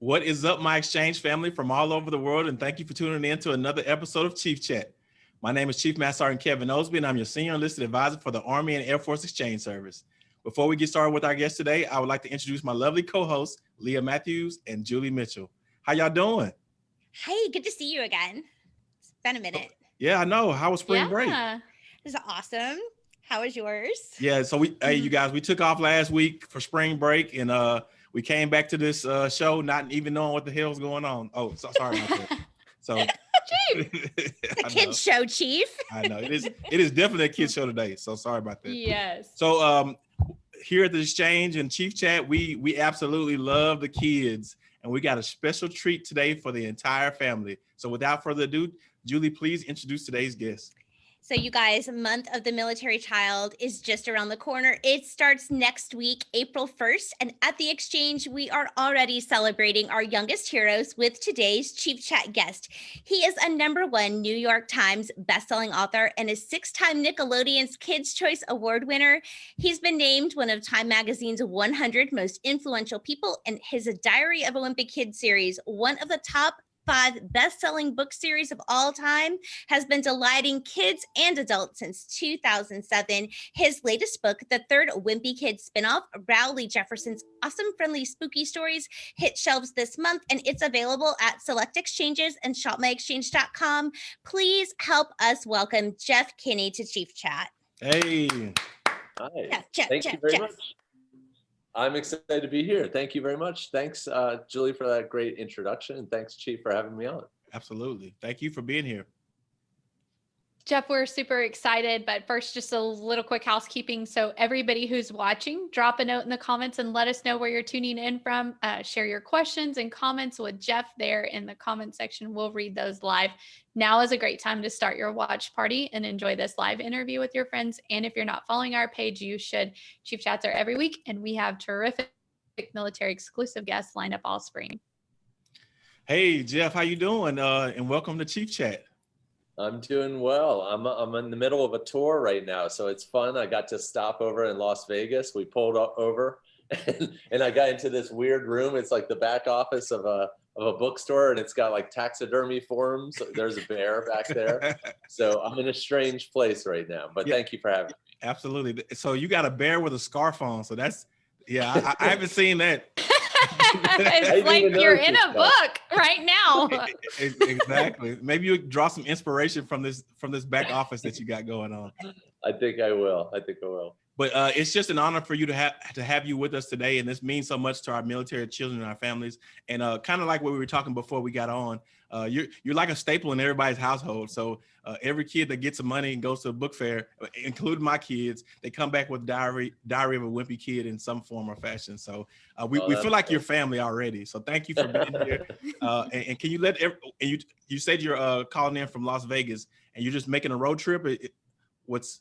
What is up, my exchange family from all over the world? And thank you for tuning in to another episode of Chief Chat. My name is Chief Master Sergeant Kevin Osby, and I'm your Senior Enlisted Advisor for the Army and Air Force Exchange Service. Before we get started with our guest today, I would like to introduce my lovely co-hosts, Leah Matthews and Julie Mitchell. How y'all doing? Hey, good to see you again. It's been a minute. Yeah, I know. How was spring break? This is awesome. How was yours? Yeah, so we, hey, you guys, we took off last week for spring break, and uh, we came back to this uh, show not even knowing what the hell's going on. Oh, so, sorry about that. So, a kid show, Chief. I know it is. It is definitely a kid show today. So sorry about that. Yes. So um, here at the exchange and Chief Chat, we we absolutely love the kids, and we got a special treat today for the entire family. So without further ado, Julie, please introduce today's guest. So you guys, month of the military child is just around the corner. It starts next week, April 1st. And at the exchange, we are already celebrating our youngest heroes with today's Chief Chat guest. He is a number one New York Times bestselling author and a six-time Nickelodeon's Kids' Choice Award winner. He's been named one of Time Magazine's 100 most influential people and his Diary of Olympic Wimpy Kid series, one of the top five best-selling book series of all time, has been delighting kids and adults since 2007. His latest book, the third Wimpy Kid spinoff, Rowley Jefferson's Awesome Friendly Spooky Stories, hit shelves this month, and it's available at select exchanges and shopmyexchange.com. Please help us welcome Jeff Kinney to Chief Chat. Hey. Hi. Jeff, Jeff, Thank Jeff, you very much. I'm excited to be here. Thank you very much. Thanks, uh, Julie, for that great introduction. And thanks, Chief, for having me on. Absolutely. Thank you for being here. Jeff, we're super excited, but first, just a little quick housekeeping. So everybody who's watching, drop a note in the comments and let us know where you're tuning in from. Uh, share your questions and comments with Jeff there in the comment section. We'll read those live. Now is a great time to start your watch party and enjoy this live interview with your friends. And if you're not following our page, you should. Chief Chats are every week, and we have terrific military exclusive guests lined up all spring. Hey, Jeff, how you doing? Uh, and welcome to Chief Chat. I'm doing well. I'm, I'm in the middle of a tour right now, so it's fun. I got to stop over in Las Vegas. We pulled over and, and I got into this weird room. It's like the back office of a, of a bookstore and it's got like taxidermy forms. There's a bear back there. So I'm in a strange place right now, but yeah, thank you for having me. Absolutely. So you got a bear with a scarf on. So that's, yeah, I, I haven't seen that. It's like you're in a book right now. exactly. Maybe you draw some inspiration from this from this back office that you got going on. I think I will. I think I will. But uh, it's just an honor for you to have to have you with us today, and this means so much to our military children and our families. And uh, kind of like what we were talking before we got on, uh, you're you're like a staple in everybody's household. So uh, every kid that gets some money and goes to a book fair, including my kids, they come back with diary Diary of a Wimpy Kid in some form or fashion. So uh, we, oh, we feel like cool. your family already. So thank you for being here. Uh, and, and, can you let every, and you you said you're calling in from Las Vegas and you're just making a road trip. It, what's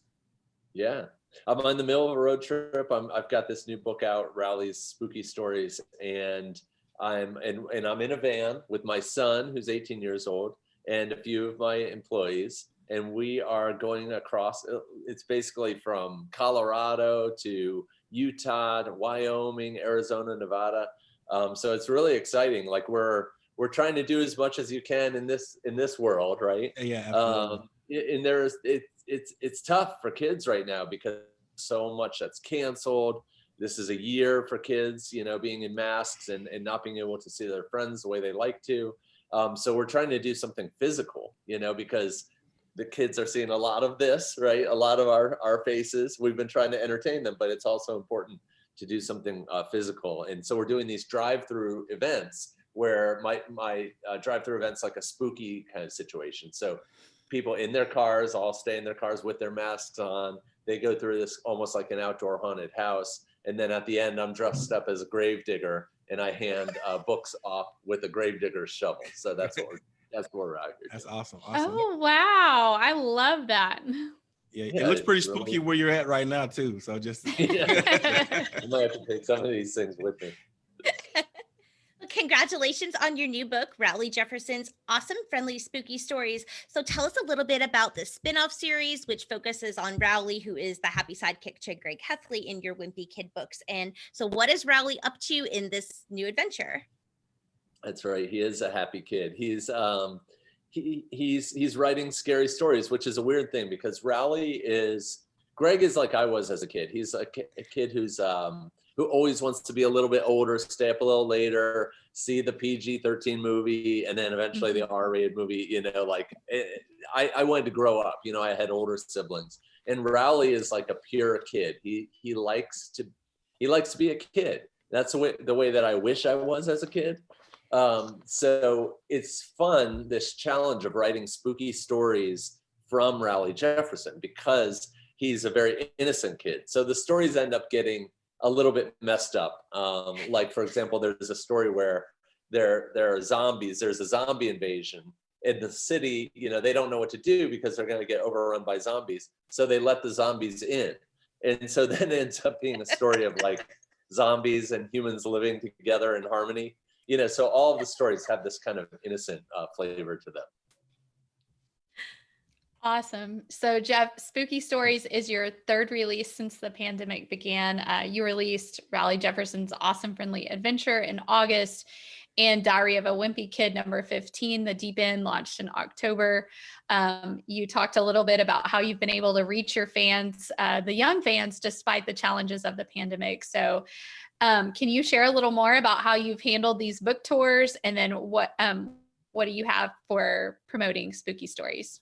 yeah I'm in the middle of a road trip. I'm, I've got this new book out, Rowley's Spooky Stories, and I'm and, and I'm in a van with my son, who's 18 years old, and a few of my employees, and we are going across. Uh, it's basically from Colorado to Utah to Wyoming, Arizona, Nevada. Um, so it's really exciting. Like we're we're trying to do as much as you can in this in this world, right? Yeah. Absolutely. Um, and there's it, it's it's tough for kids right now because so much that's canceled. This is a year for kids, you know, being in masks and, and not being able to see their friends the way they like to. Um, so we're trying to do something physical, you know, because the kids are seeing a lot of this, right? A lot of our, our faces. We've been trying to entertain them, but it's also important to do something uh, physical. And so we're doing these drive-through events where my, my uh, drive-through events like a spooky kind of situation. So people in their cars all stay in their cars with their masks on. They go through this almost like an outdoor haunted house. And then at the end, I'm dressed up as a grave digger and I hand uh, books off with a grave digger's shovel. So that's what we're, that's what we're out here. That's awesome. awesome. Oh, wow. I love that. Yeah, yeah, it looks pretty spooky really... where you're at right now too. So just yeah. I might have to take some of these things with me. Congratulations on your new book, Rowley Jefferson's Awesome Friendly Spooky Stories. So tell us a little bit about the spin-off series, which focuses on Rowley, who is the happy sidekick to Greg Heffley in your Wimpy Kid books. And so what is Rowley up to in this new adventure? That's right. He is a happy kid. He's um, he he's he's writing scary stories, which is a weird thing because Rowley is Greg is like I was as a kid. He's a, a kid who's um, who always wants to be a little bit older, stay up a little later, see the PG-13 movie, and then eventually the R-rated movie. You know, like eh, I, I wanted to grow up. You know, I had older siblings, and Rowley is like a pure kid. He he likes to he likes to be a kid. That's the way the way that I wish I was as a kid. Um, so it's fun this challenge of writing spooky stories from Rowley Jefferson because he's a very innocent kid. So the stories end up getting a little bit messed up. Um, like for example, there's a story where there there are zombies. There's a zombie invasion in the city. You know they don't know what to do because they're going to get overrun by zombies. So they let the zombies in, and so then it ends up being a story of like zombies and humans living together in harmony. You know, so all of the stories have this kind of innocent uh, flavor to them. Awesome. So, Jeff, Spooky Stories is your third release since the pandemic began. Uh, you released Rowley Jefferson's Awesome Friendly Adventure in August and Diary of a Wimpy Kid number 15, The Deep End, launched in October. Um, you talked a little bit about how you've been able to reach your fans, uh, the young fans, despite the challenges of the pandemic. So, um, can you share a little more about how you've handled these book tours and then what um, what do you have for promoting spooky stories?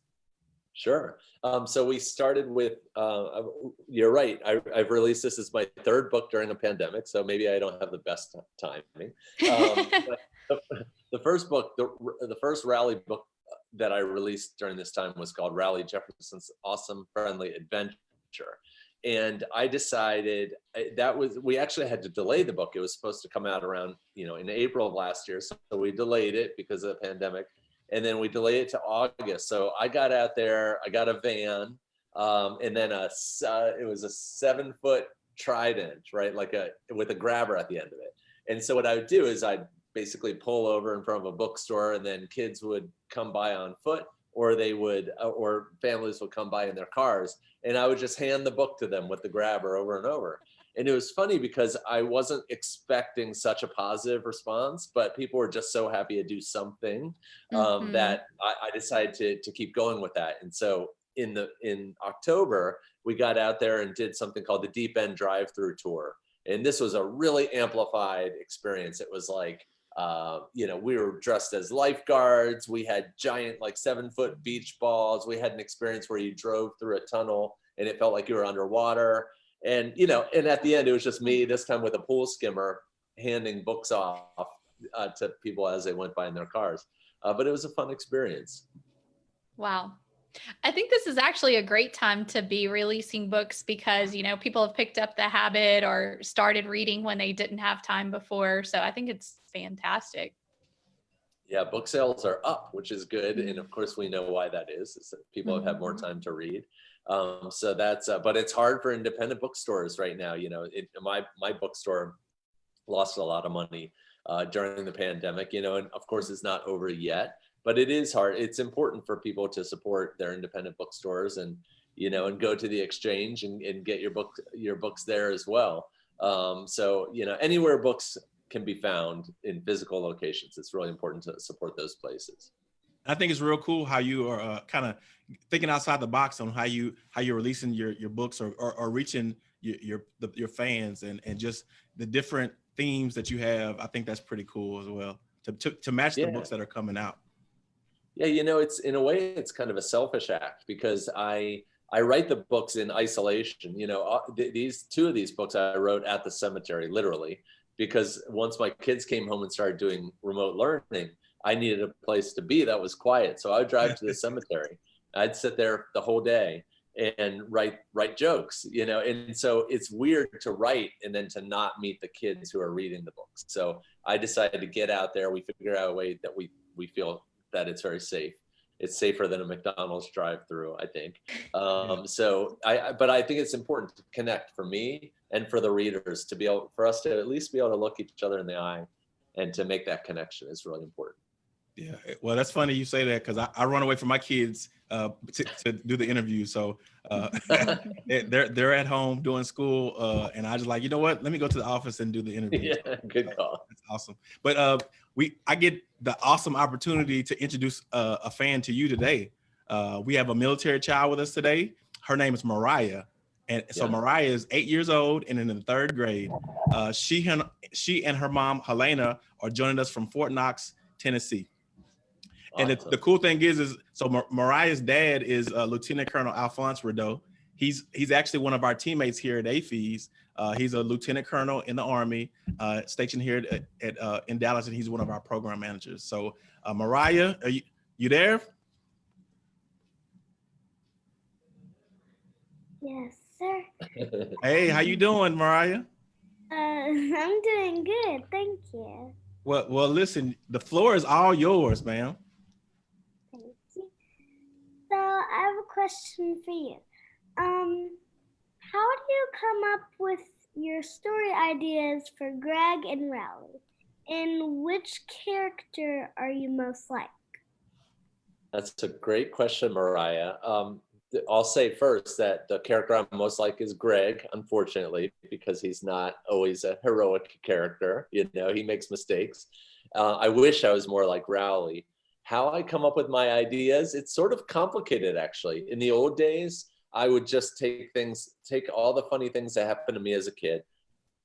Sure. Um, so we started with, uh, you're right, I, have released this as my third book during a pandemic, so maybe I don't have the best timing. Um, the, the, first book, the, the first Rowley book that I released during this time was called Rowley Jefferson's Awesome Friendly Adventure. And I decided that was, we actually had to delay the book. It was supposed to come out around, you know, in April of last year. So we delayed it because of the pandemic and then we delayed it to August. So I got out there, I got a van, um, and then a uh, it was a seven foot trident, right, like a with a grabber at the end of it. And so what I would do is I'd basically pull over in front of a bookstore, and then kids would come by on foot, or they would, uh, or families would come by in their cars, and I would just hand the book to them with the grabber over and over and it was funny because I wasn't expecting such a positive response, but people were just so happy to do something um, mm -hmm. that I, I, decided to to keep going with that. And so in the in October, we got out there and did something called the Deep End Drive Through Tour, and this was a really amplified experience. It was like. Uh, you know, we were dressed as lifeguards. We had giant, like seven foot beach balls. We had an experience where you drove through a tunnel and it felt like you were underwater and you know and at the end it was just me this time with a pool skimmer handing books off uh, to people as they went by in their cars uh, but it was a fun experience wow I think this is actually a great time to be releasing books because, you know, people have picked up the habit or started reading when they didn't have time before. So I think it's fantastic. Yeah, book sales are up, which is good. And of course, we know why that is, is that people mm -hmm. have had more mm-hmm. time to read. Um, so that's, uh, but it's hard for independent bookstores right now. You know, it, my, my bookstore lost a lot of money uh, during the pandemic, you know, and of course it's not over yet, but it is hard. It's important for people to support their independent bookstores and, you know, and go to the exchange and, and get your book, your books there as well. Um, so, you know, anywhere books can be found in physical locations, it's really important to support those places. I think it's real cool how you are uh, kind of thinking outside the box on how you how you're releasing your your books or or, or reaching your your, the, your fans and and just the different themes that you have. I think that's pretty cool as well to to, to match yeah. the books that are coming out. Yeah, you know, it's in a way it's kind of a selfish act because I I write the books in isolation. You know, uh, th these two of these books I wrote at the cemetery, literally, because once my kids came home and started doing remote learning, I needed a place to be that was quiet. So I would drive to the cemetery. I'd sit there the whole day and write write jokes, you know. And so it's weird to write and then to not meet the kids who are reading the books. So I decided to get out there. We figure out a way that we we feel that it's very safe. It's safer than a McDonald's drive-through, I think. Um, so I, but I think it's important to connect for me and for the readers to be able for us to at least be able to look each other in the eye and to make that connection is really important. Yeah, eh, well, that's funny you say that because I, I run away from my kids uh, to, to do the interview. So uh, they- they're they're at home doing school, uh, and I just like you know what? Let me go to the office and do the interview. yeah, good call. That's awesome. But uh, we I get the awesome opportunity to introduce uh, a fan to you today. Uh, we have a military child with us today. Her name is Mariah. And so Yeah. Mariah is eight years old and in the third grade. Uh, she and she and her mom Helena are joining us from Fort Knox, Tennessee. And the, Awesome. the cool thing is, is so Mar- Mariah's dad is uh, Lieutenant Colonel Alphonse Rideau. He's he's actually one of our teammates here at AAFES. Uh, he's a lieutenant colonel in the Army, uh, stationed here at, at uh, in Dallas, and he's one of our program managers. So, uh, Mariah, are you you there? Yes, sir. Hey, how you doing, Mariah? Uh, I'm doing good, thank you. Well, well, listen, the floor is all yours, ma'am. So I have a question for you. Um, how do you come up with your story ideas for Greg and Rowley? And which character are you most like? That's a great question, Mariah. Um, I'll say first that the character I'm most like is Greg, unfortunately, because he's not always a heroic character. You know, he makes mistakes. Uh, I wish I was more like Rowley. How I come up with my ideas, it's sort of complicated actually. In the old days, I would just take things, take all the funny things that happened to me as a kid,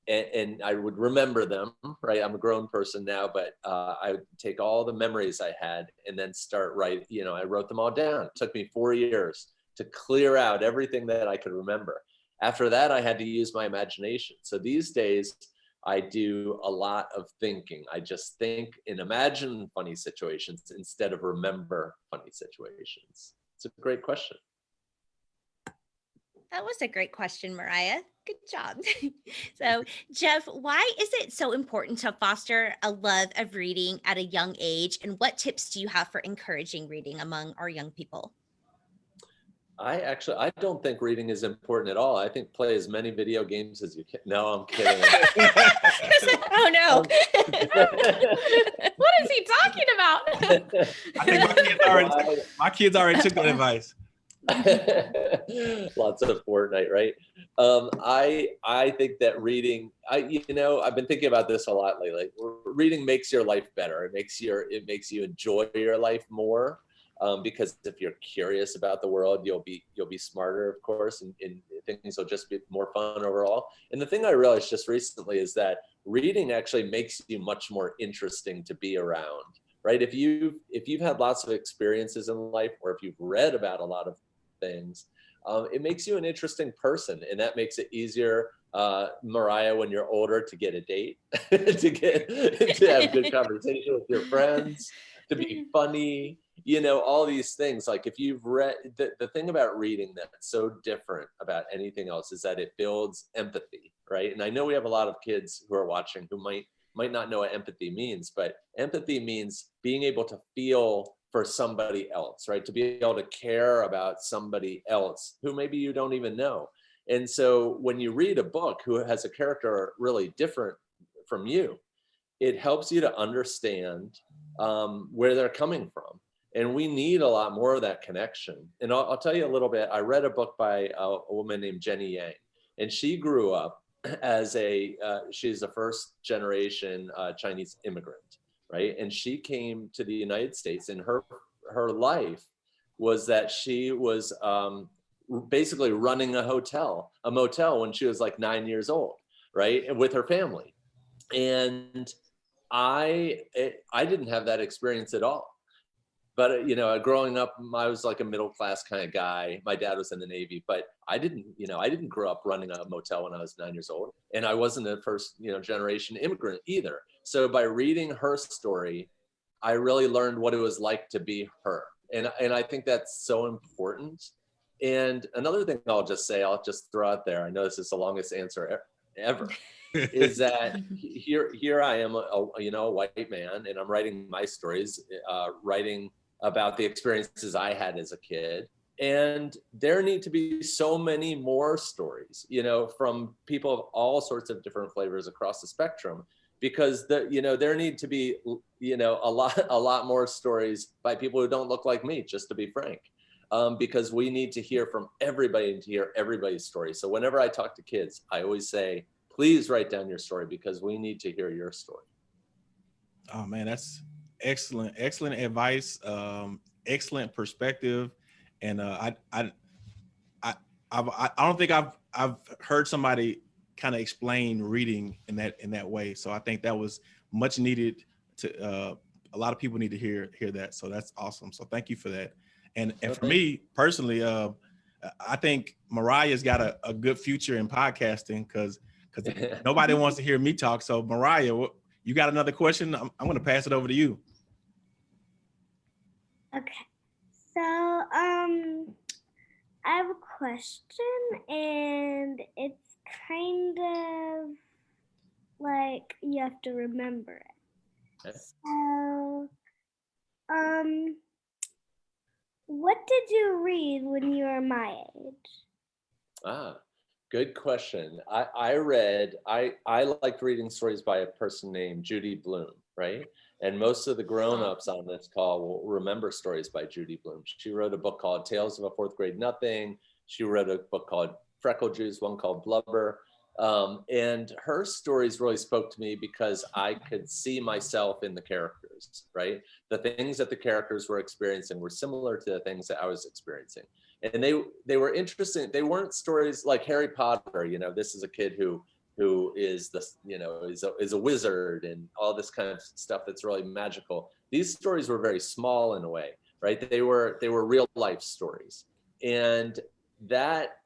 and, and I would remember them, right? I'm a grown person now, but uh, I would take all the memories I had and then start write. You know, I wrote them all down. It took me four years to clear out everything that I could remember. After that, I had to use my imagination. So these days, I do a lot of thinking. I just think and imagine funny situations instead of remember funny situations. It's a great question. That was a great question, Mariah. Good job. so, Jeff, why is it so important to foster a love of reading at a young age? And what tips do you have for encouraging reading among our young people? I actually, I don't think reading is important at all. I think play as many video games as you can. No, I'm kidding. oh no. what is he talking about? I think my kids already, my kids already took that advice. Lots of Fortnite, right? Um, I I think that reading, I you know, I've been thinking about this a lot lately. Reading makes your life better. It makes your it makes you enjoy your life more. Um, because if you're curious about the world, you'll be you'll be smarter, of course, and, and things. Will just be more fun overall. And the thing I realized just recently is that reading actually makes you much more interesting to be around right? If you if you've had lots of experiences in life or if you've read about a lot of things um, it makes you an interesting person and that makes it easier uh, mariah when you're older to get a date to get to have good conversation with your friends to be funny you know all these things like if you've read the, the thing about reading that's so different about anything else is that it builds empathy right? And i know we have a lot of kids who are watching who might might not know what empathy means but empathy means being able to feel for somebody else right? To be able to care about somebody else who maybe you don't even know. And so when you read a book who has a character really different from you it helps you to understand um, where they're coming from and we need a lot more of that connection. And I'll, I'll tell you a little bit. I read a book by a, a woman named Jenny Yang, and she grew up as a uh, she's a first generation uh, Chinese immigrant, right? And she came to the United States, and her her life was that she was um, basically running a hotel, a motel, when she was like nine years old, right, with her family. And I it, I didn't have that experience at all but uh, you know growing up i was like a middle class kind of guy. My dad was in the navy but i didn't you know i didn't grow up running a motel when i was nine years old and i wasn't a first you know generation immigrant either. So by reading her story i really learned what it was like to be her and and i think that's so important. And another thing i'll just say i'll just throw out there i know this is the longest answer ever is that here here I am, a, a, you know, a white man, and I'm writing my stories, uh, writing about the experiences I had as a kid. And there need to be so many more stories, you know, from people of all sorts of different flavors across the spectrum. because the you know there need to be you know a lot a lot more stories by people who don't look like me just to be frank um, because we need to hear from everybody and to hear everybody's story so whenever i talk to kids i always say please write down your story because we need to hear your story Oh man, that's excellent, excellent advice. Um, excellent perspective. And uh, I, I, I, I've, I I don't think I've, I've heard somebody kind of explain reading in that, in that way. So I think that was much needed to, uh, a lot of people need to hear, hear that. So that's awesome. So thank you for that. And, and for me personally, uh, I think Mariah's got a, a good future in podcasting because, because nobody wants to hear me talk. So Mariah, what, you got another question? I'm, I'm going to pass it over to you. Okay. So, um, I have a question, and it's kind of like you have to remember it. Okay. So, um, what did you read when you were my age? Ah, good question. I, I read, I, I liked reading stories by a person named Judy Blume, right? And most of the grown-ups on this call will remember stories by Judy Blume. She wrote a book called Tales of a Fourth Grade Nothing. She wrote a book called Freckle Juice, one called Blubber. Um, and her stories really spoke to me because I could see myself in the characters, right? The things that the characters were experiencing were similar to the things that I was experiencing and they they were interesting they weren't stories like harry potter you know this is a kid who who is the you know is a, is a wizard and all this kind of stuff that's really magical. These stories were very small in a way right? They were they were real life stories. And that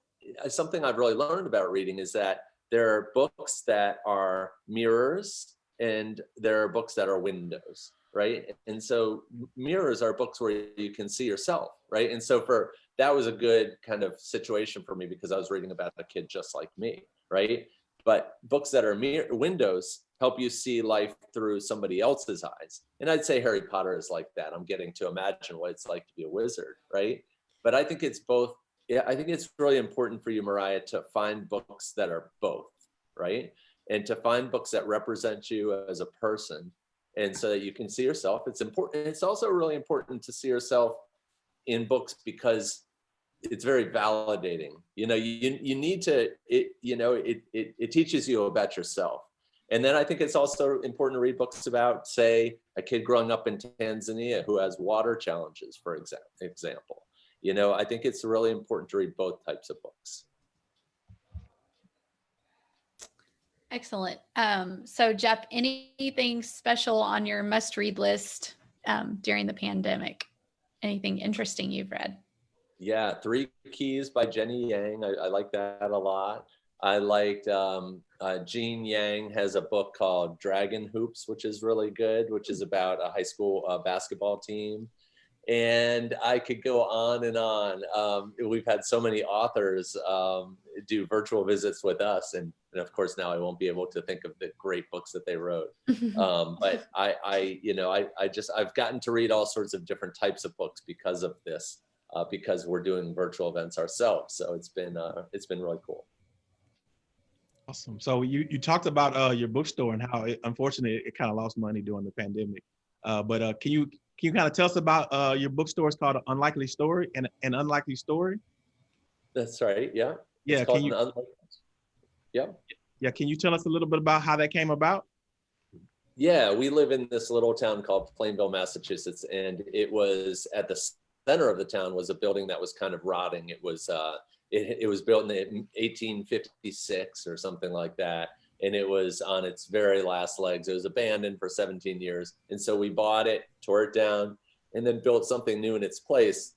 is something i've really learned about reading is that there are books that are mirrors and there are books that are windows right? And so mirrors are books where you can see yourself right? And so for that was a good kind of situation for me because I was reading about a kid just like me, right? But books that are mirror windows help you see life through somebody else's eyes. And I'd say Harry Potter is like that. I'm getting to imagine what it's like to be a wizard, right? But I think it's both. Yeah, I think it's really important for you, Mariah, to find books that are both, right? And to find books that represent you as a person and so that you can see yourself. It's important. It's also really important to see yourself in books because it's very validating. You know, you, you need to, it, you know, it, it, it teaches you about yourself. And then I think it's also important to read books about, say, a kid growing up in Tanzania who has water challenges, for exa example. You know, I think it's really important to read both types of books. Excellent. Um, so Jeff, anything special on your must read list um, during the pandemic? Anything interesting you've read? Yeah, Three Keys by Jenny Yang. I, I like that a lot. I liked um, uh, Gene Yang has a book called Dragon Hoops, which is really good, which is about a high school uh, basketball team. And I could go on and on. Um, we've had so many authors um, do virtual visits with us. And, and of course, now I won't be able to think of the great books that they wrote. Um, but I, I, you know, I, I just, I've gotten to read all sorts of different types of books because of this, uh, because we're doing virtual events ourselves. So it's been, uh, it's been really cool. Awesome. So you, you talked about uh, your bookstore and how it, unfortunately it kind of lost money during the pandemic. Uh, but uh, can you can you kind of tell us about uh, your bookstore? It's called Unlikely Story and an Unlikely Story. That's right. Yeah. Yeah. It's Can you Yeah. yeah Can you tell us a little bit about how that came about? Yeah, we live in this little town called Plainville, Massachusetts, and it was at the center of the town was a building that was kind of rotting. It was uh, it, it was built in 1856 or something like that, and it was on its very last legs. It was abandoned for 17 years, and so we bought it, tore it down, and then built something new in its place.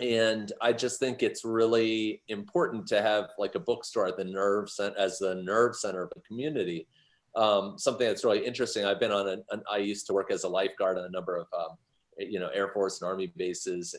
And I just think it's really important to have like a bookstore at the nerve center as the nerve center of a community um, something that's really interesting. I've been on an, an, I used to work as a lifeguard on a number of, um, you know, Air Force and Army bases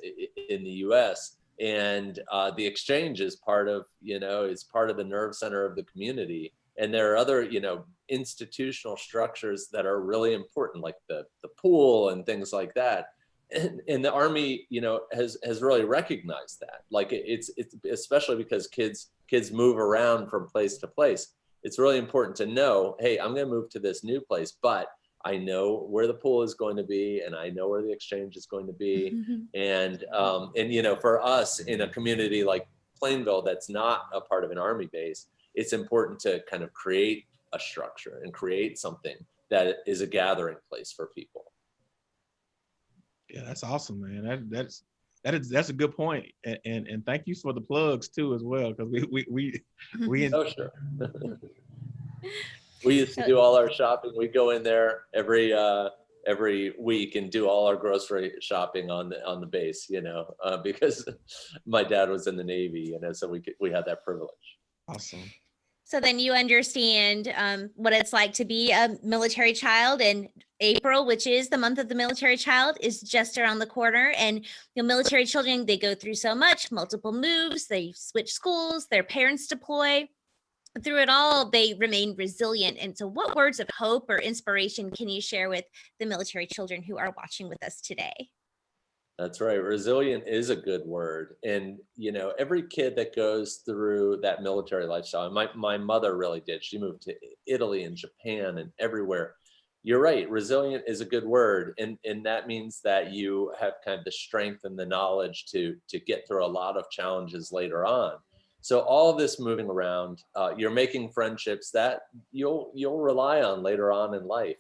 in the U.S. And uh, the exchange is part of, you know, is part of the nerve center of the community. And there are other, you know, institutional structures that are really important, like the the pool and things like that. And, and the Army, you know, has has really recognized that. Like it's it's especially because kids kids move around from place to place it's really important to know, hey, I'm going to move to this new place, but I know where the pool is going to be and I know where the exchange is going to be. Mhm. And, um, and, you know, for us in a community like Plainville, that's not a part of an army base, it's important to kind of create a structure and create something that is a gathering place for people. Yeah, that's awesome, man. That that's that is that's a good point. And and, and thank you for the plugs too as well. Cause we we we we Oh, sure. We used to do all our shopping. We go in there every, uh, every week and do all our grocery shopping on the, on the base, you know, uh, because my dad was in the Navy, you know, so we could, we had that privilege. awesome. So then you understand um, what it's like to be a military child and April, which is the month of the military child, is just around the corner. And you know, military children, they go through so much, multiple moves, they switch schools, their parents deploy. Through it all, they remain resilient. And so what words of hope or inspiration can you share with the military children who are watching with us today? That's right. Resilient is a good word. And, you know, every kid that goes through that military lifestyle, my, my mother really did. She moved to Italy and Japan and everywhere. You're right. Resilient is a good word. And, and that means that you have kind of the strength and the knowledge to, to get through a lot of challenges later on. So all this moving around, uh, you're making friendships that you'll, you'll rely on later on in life.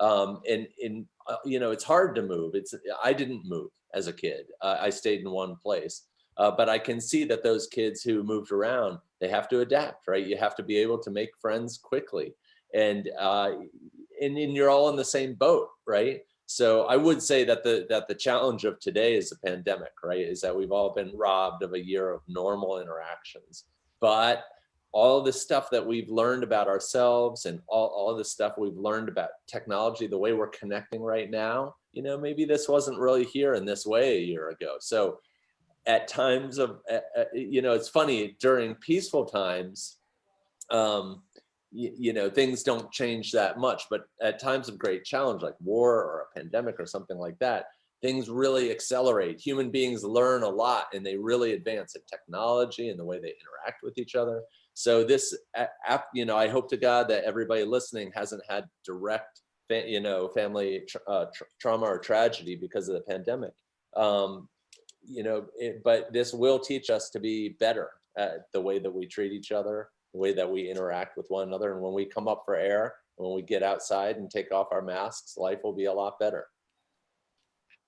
Um, and, and uh, you know, it's hard to move. It's, I didn't move as a kid. Uh, I stayed in one place. Uh, but I can see that those kids who moved around, they have to adapt, right? You have to be able to make friends quickly. And, uh, and, and you're all in the same boat, right? So I would say that the that the challenge of today is the pandemic, right? Is that we've all been robbed of a year of normal interactions. But all the stuff that we've learned about ourselves and all, all the stuff we've learned about technology, the way we're connecting right now, you know, maybe this wasn't really here in this way a year ago. So at times of, you know, it's funny during peaceful times, um, you, know, things don't change that much, but at times of great challenge like war or a pandemic or something like that, things really accelerate. Human beings learn a lot and they really advance in technology and the way they interact with each other. So this, you know, I hope to God that everybody listening hasn't had direct, you know, family uh, tra trauma or tragedy because of the pandemic. Um, you know, it, but this will teach us to be better at the way that we treat each other, the way that we interact with one another. And when we come up for air, when we get outside and take off our masks, life will be a lot better.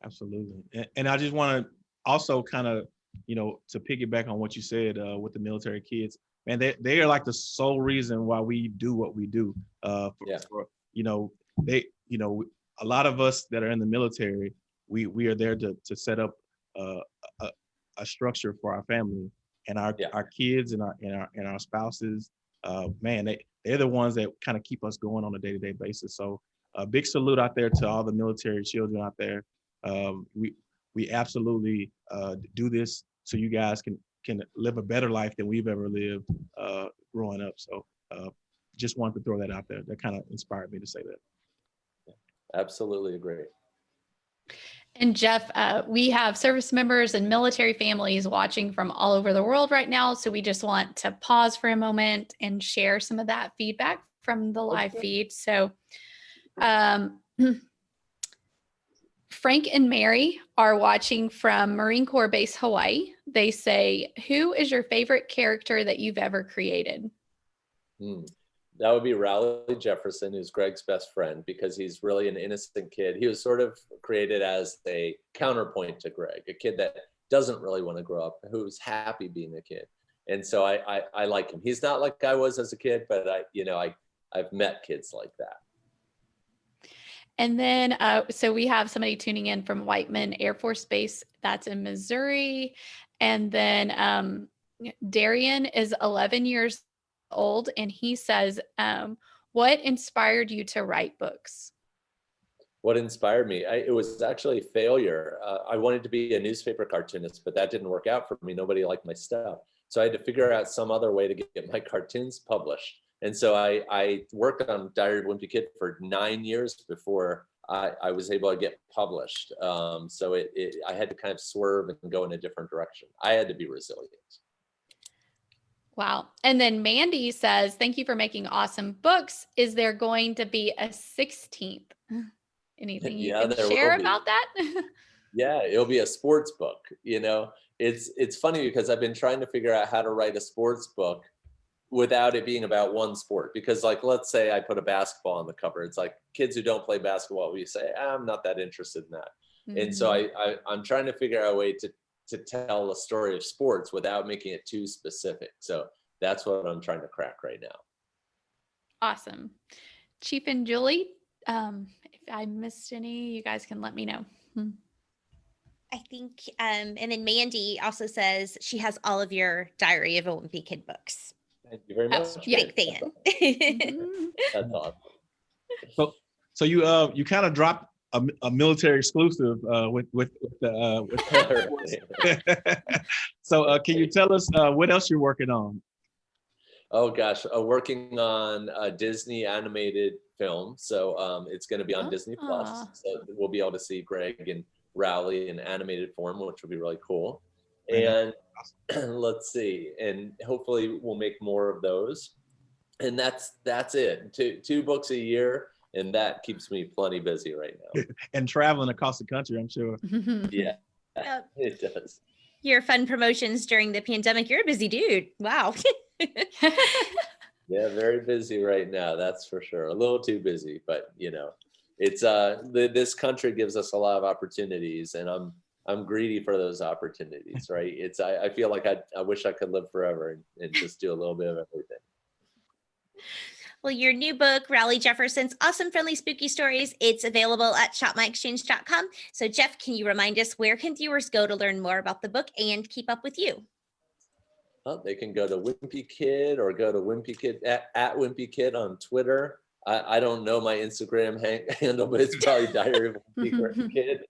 Absolutely. And, and I just want to also kind of, you know, to piggyback on what you said uh, with the military kids, man, they, they are like the sole reason why we do what we do. Uh, for, Yeah. for, you know, they, you know, a lot of us that are in the military, we, we are there to, to set up uh, a, a structure for our family and our, Yeah. our kids and our, and our, and our spouses. Uh, man, they, they're the ones that kind of keep us going on a day-to-day basis. So a big salute out there to all the military children out there. Um, we, we absolutely uh, do this so you guys can can live a better life than we've ever lived uh, growing up. So uh, just wanted to throw that out there. That kind of inspired me to say that. Absolutely agree. And Jeff, uh, we have service members and military families watching from all over the world right now. So we just want to pause for a moment and share some of that feedback from the live Okay. feed. So um, Frank and Mary are watching from Marine Corps Base, Hawaii. They say, who is your favorite character that you've ever created? Hmm. That would be Rowley Jefferson, who's Greg's best friend, because he's really an innocent kid. He was sort of created as a counterpoint to Greg, a kid that doesn't really want to grow up, who's happy being a kid. And so I, I, I like him. He's not like I was as a kid, but I, you know, I, I've met kids like that. And then, uh, so we have somebody tuning in from Whiteman Air Force Base, that's in Missouri. And then um, Darian is 11 years old, and he says, um, What inspired you to write books? What inspired me? I, it was actually failure. Uh, I wanted to be a newspaper cartoonist, but that didn't work out for me. Nobody liked my stuff. So I had to figure out some other way to get my cartoons published. And so I, I worked on Diary of Wimpy Kid for nine years before I, I was able to get published. Um, so it, it, I had to kind of swerve and go in a different direction. I had to be resilient. Wow. And then Mandy says, thank you for making awesome books. Is there going to be a 16th? Anything you Yeah, can share about that? Yeah, it'll be a sports book. You know, it's it's funny because I've been trying to figure out how to write a sports book without it being about one sport. Because like, let's say I put a basketball on the cover. It's like kids who don't play basketball, we say, "Ah, I'm not that interested in that. And so Mhm. I, I I'm trying to figure out a way to to tell a story of sports without making it too specific. So that's what I'm trying to crack right now. Awesome. Chief and Julie, um, if I missed any, you guys can let me know. Hmm. I think, um, and then Mandy also says she has all of your Diary of a Wimpy Kid books. Thank you very Oh, much. yeah. Big fan. Mhm. That's awesome. So you uh you kind of dropped a, a military exclusive uh with with, with the uh with so uh can you tell us uh what else you're working on? Oh gosh, uh, working on a Disney animated film. So um, it's going to be on Disney Plus. Ah. So we'll be able to see Greg and Rowley in animated form, which will be really cool. Very And let's see, and hopefully we'll make more of those. And that's that's it. Two two books a year, and that keeps me plenty busy right now. And traveling across the country, I'm sure. Yeah, Yep. it does. Your fun promotions during the pandemic. You're a busy dude. Wow. Yeah, very busy right now. That's for sure. A little too busy, but you know, it's uh, the, this country gives us a lot of opportunities, and I'm I'm greedy for those opportunities. Right? It's I, I feel like I I wish I could live forever and, and just do a little bit of everything. Well, your new book, Rowley Jefferson's Awesome Friendly Spooky Stories, it's available at shopmyexchange.com. So, Jeff, can you remind us where can viewers go to learn more about the book and keep up with you? Well, they can go to Wimpy Kid or go to Wimpy Kid at, at Wimpy Kid on Twitter. I, I don't know my Instagram hang, handle, but it's probably Diary of Wimpy Kid.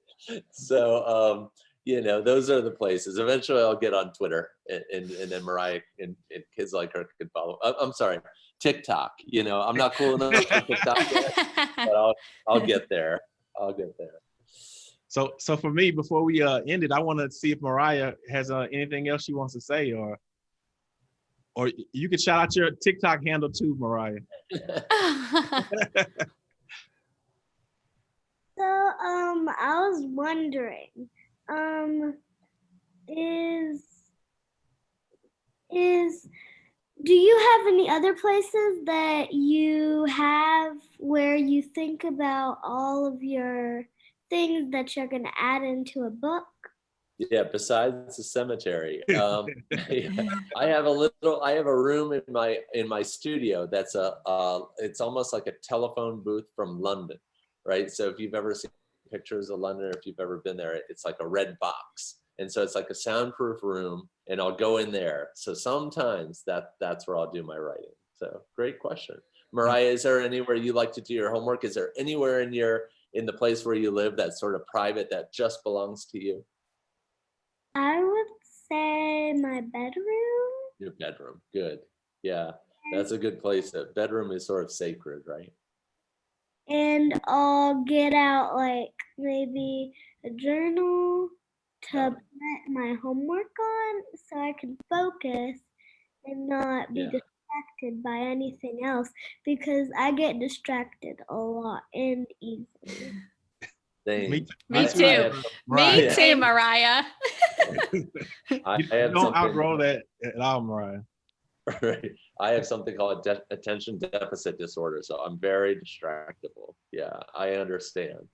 So um, you know, those are the places. Eventually, I'll get on Twitter, and and, and then Mariah and, and kids like her can follow. I, I'm sorry, TikTok. You know, I'm not cool enough for TikTok yet, but I'll I'll get there. I'll get there. So so for me, before we uh end it, I want to see if Mariah has uh, anything else she wants to say, or or you could shout out your TikTok handle too, Mariah. So, um, I was wondering, um, is is do you have any other places that you have where you think about all of your things that you're going to add into a book? Yeah, besides the cemetery, um, yeah, I have a little. I have a room in my in my studio that's a. Uh, it's almost like a telephone booth from London, right? So if you've ever seen pictures of London, or if you've ever been there, it's like a red box, and so it's like a soundproof room, and I'll go in there. So sometimes that that's where I'll do my writing. So great question, Mariah. Is there anywhere you like to do your homework? Is there anywhere in your in the place where you live that's sort of private that just belongs to you? I would say my bedroom. Your bedroom. Good. Yeah, that's a good place. That bedroom is sort of sacred, right? and I'll get out like maybe a journal to put my homework on so I can focus and not be Yeah. distracted by anything else because I get distracted a lot and easily. Same. Me, Me I- I too. have- Me Mariah, too, Mariah. I, you I have don't something- outgrow that at all, Mariah. right. I have something called de- attention deficit disorder, so I'm very distractible. Yeah, I understand.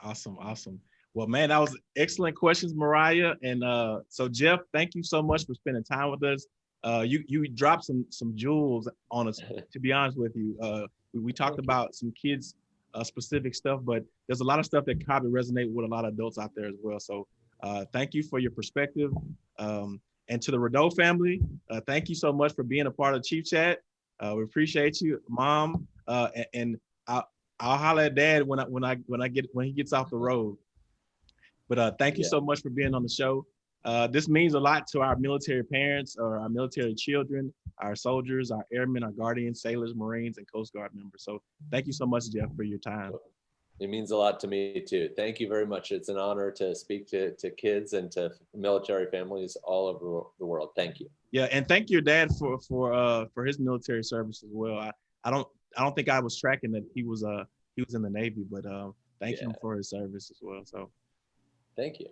Awesome, awesome. Well, man, that was excellent questions, Mariah. And uh, so Jeff, thank you so much for spending time with us. Uh, you you dropped some some jewels on us. To be honest with you, uh, we, we talked about some kids uh, specific stuff, but there's a lot of stuff that probably resonate with a lot of adults out there as well. So uh, thank you for your perspective. Um, and to the Rideau family, uh, thank you so much for being a part of Chief Chat. Uh, we appreciate you, Mom, uh, and, and I'll, I'll holler at Dad when I when I when I get when he gets off the road. But uh, thank you Yeah. so much for being on the show. Uh, this means a lot to our military parents or our military children, our soldiers, our airmen, our guardians, sailors, Marines, and Coast Guard members. So thank you so much, Jeff, for your time. It means a lot to me too. Thank you very much. It's an honor to speak to, to kids and to military families all over the world. Thank you. Yeah, and thank your dad for for uh for his military service as well. I, I don't I don't think I was tracking that he was uh he was in the Navy, but uh thank him for his service as well. So Thank you.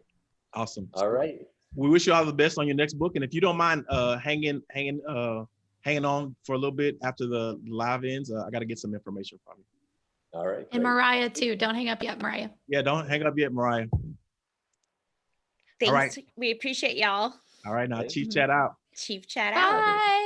awesome. All right. We wish you all the best on your next book. And if you don't mind uh hanging hanging uh hanging on for a little bit after the live ends, uh, I got to get some information from you. All right. And great. Mariah too. Don't hang up yet, Mariah. Yeah, don't hang up yet, Mariah. Thanks. right. We appreciate y'all. All right, now Thank Chief you. Chat out. Chief chat out. Bye.